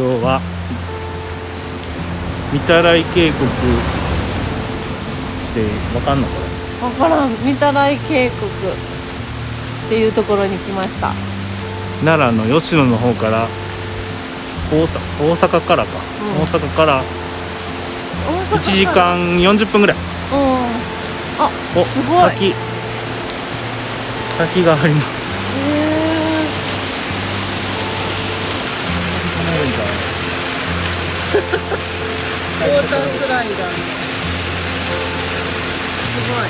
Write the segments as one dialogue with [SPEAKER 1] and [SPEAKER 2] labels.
[SPEAKER 1] 今日は御手洗渓谷ってわかんのこれ
[SPEAKER 2] わからん。御手洗渓谷っていうところに来ました。
[SPEAKER 1] 奈良の吉野の方から大阪大阪からか、
[SPEAKER 2] うん。
[SPEAKER 1] 大阪から
[SPEAKER 2] 大阪
[SPEAKER 1] 1時間40分ぐらい。
[SPEAKER 2] うん。あ
[SPEAKER 1] お
[SPEAKER 2] すごい。へ
[SPEAKER 1] 滝。滝があります
[SPEAKER 2] ウォータースライダー。すごい。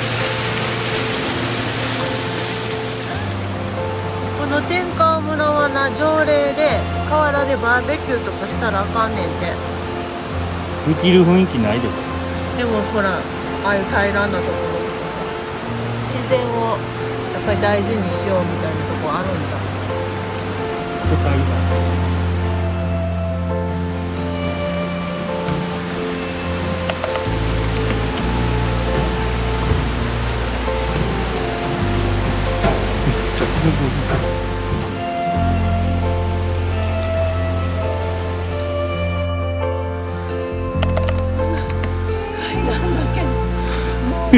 [SPEAKER 2] この天川村はな条例で河原でバーベキューとかしたらあかんねんて。
[SPEAKER 1] できる雰囲気ないで。
[SPEAKER 2] でもほらああいう平らなところとかさ自然をやっぱり大事にしようみたいなとこあるんじゃん
[SPEAKER 1] ち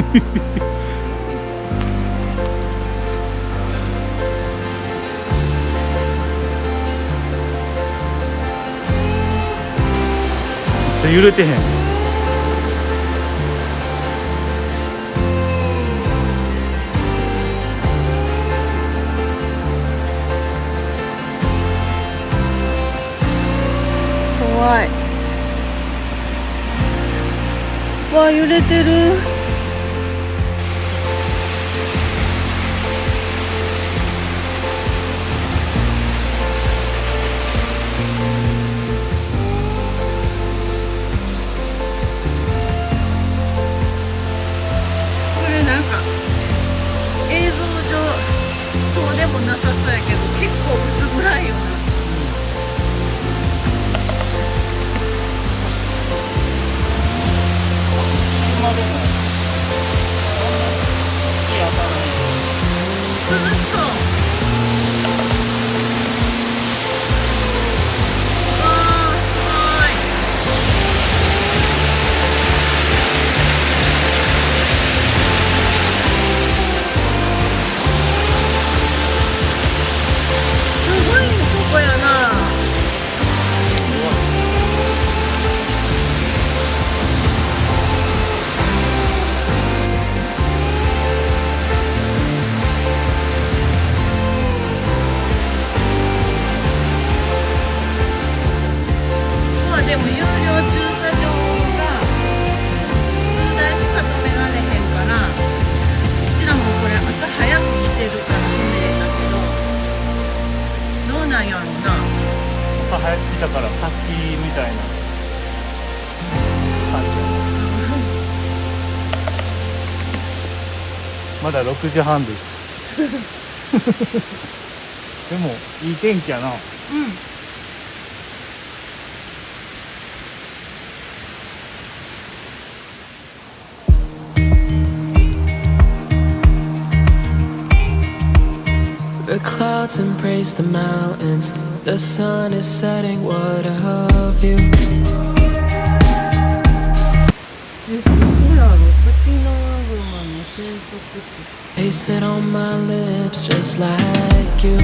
[SPEAKER 1] ゃ揺れてへん。
[SPEAKER 2] 怖い。わあ揺れてる。まだ
[SPEAKER 1] 6時半ですでもいい天気やな
[SPEAKER 2] うん
[SPEAKER 3] The clouds embrace the mountains. The sun is setting. What a view.
[SPEAKER 2] え
[SPEAKER 3] Taste it on my lips just like you.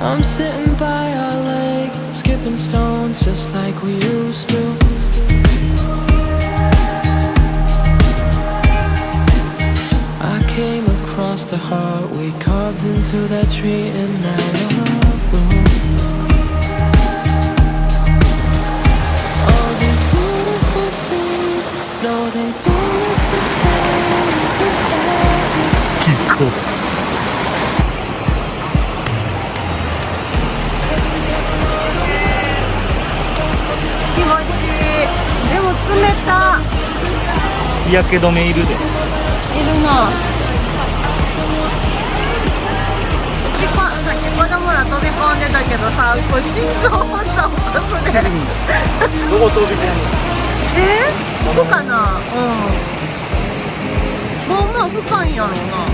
[SPEAKER 3] I'm sitting by our lake, skipping stones just like we used to. I came across the heart we carved into that tree and Malibu. All
[SPEAKER 1] 日焼け止めいるで。
[SPEAKER 2] いるな。さっき子供ら飛び込んでたけどさこう心臓発作起こすね。
[SPEAKER 1] どこ飛び込む
[SPEAKER 2] え？ー、ここかな。うん。まあまあ深いんやろうな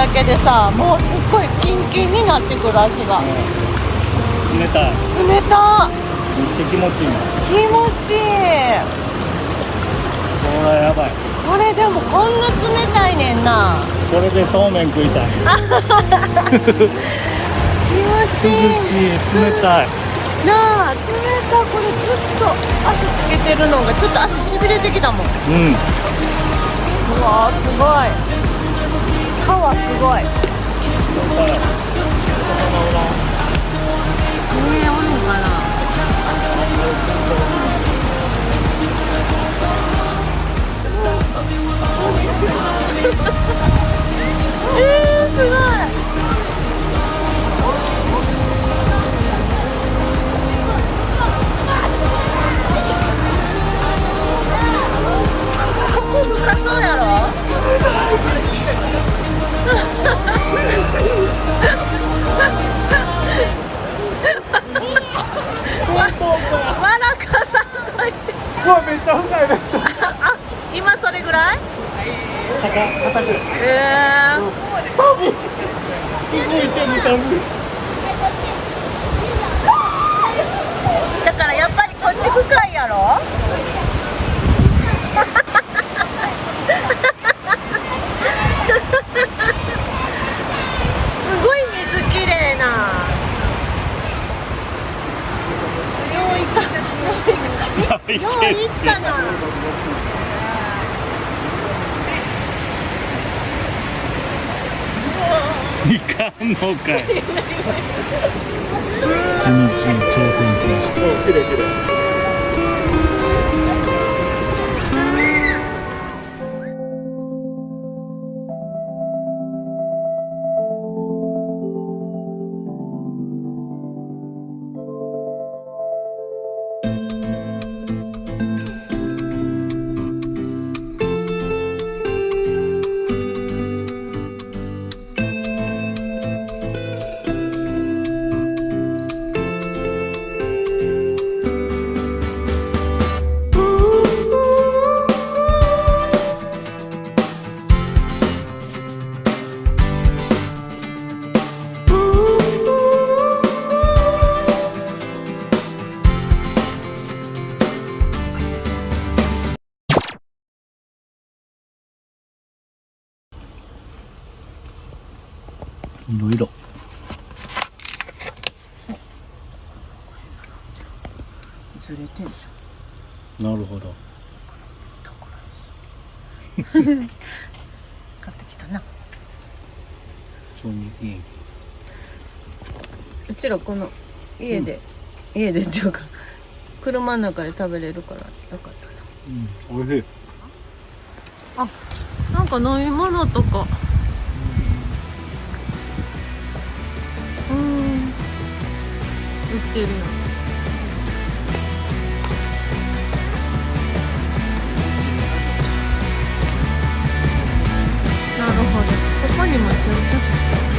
[SPEAKER 2] だけでさもうすっごいキンキンになってくる足が。
[SPEAKER 1] 冷たい。
[SPEAKER 2] 冷た
[SPEAKER 1] めっちゃ気持ちいい。な
[SPEAKER 2] 気持ちいい。
[SPEAKER 1] これやばい。
[SPEAKER 2] これでもこんな冷たいねんな。
[SPEAKER 1] これでそうめん食いたい。
[SPEAKER 2] 気持ちいい。
[SPEAKER 1] 冷たい。
[SPEAKER 2] なあ冷たこれずっと足つけてるのがちょっと足しびれてきたもん。
[SPEAKER 1] うん。
[SPEAKER 2] うわーすごい川すごい。上おるん。かなえー、すごい
[SPEAKER 1] めっちゃ深いめっちゃ
[SPEAKER 2] あ今それぐらい？
[SPEAKER 1] 硬硬く。
[SPEAKER 2] えー、
[SPEAKER 1] 寒い
[SPEAKER 2] だからやっぱりこっち深いやろすごい水きれいなよういったよういったな
[SPEAKER 1] いかんのかい
[SPEAKER 4] 地道に挑戦選手と
[SPEAKER 1] いろ
[SPEAKER 2] ずれてんじ
[SPEAKER 1] なるほど。
[SPEAKER 2] 買ってきたな。うちらこの家で、家でっていうか車の中で食べれるからよかったな。
[SPEAKER 1] うん。おいしい。
[SPEAKER 2] なんか飲み物とかってるよなるほど。ここにも駐車場